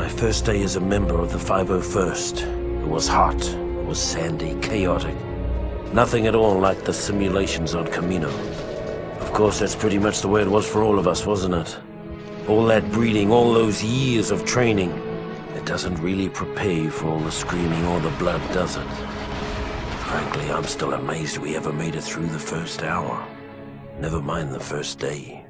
My first day as a member of the 501st. It was hot, it was sandy, chaotic. Nothing at all like the simulations on Kamino. Of course, that's pretty much the way it was for all of us, wasn't it? All that breeding, all those years of training. It doesn't really prepare you for all the screaming or the blood, does it? Frankly, I'm still amazed we ever made it through the first hour. Never mind the first day.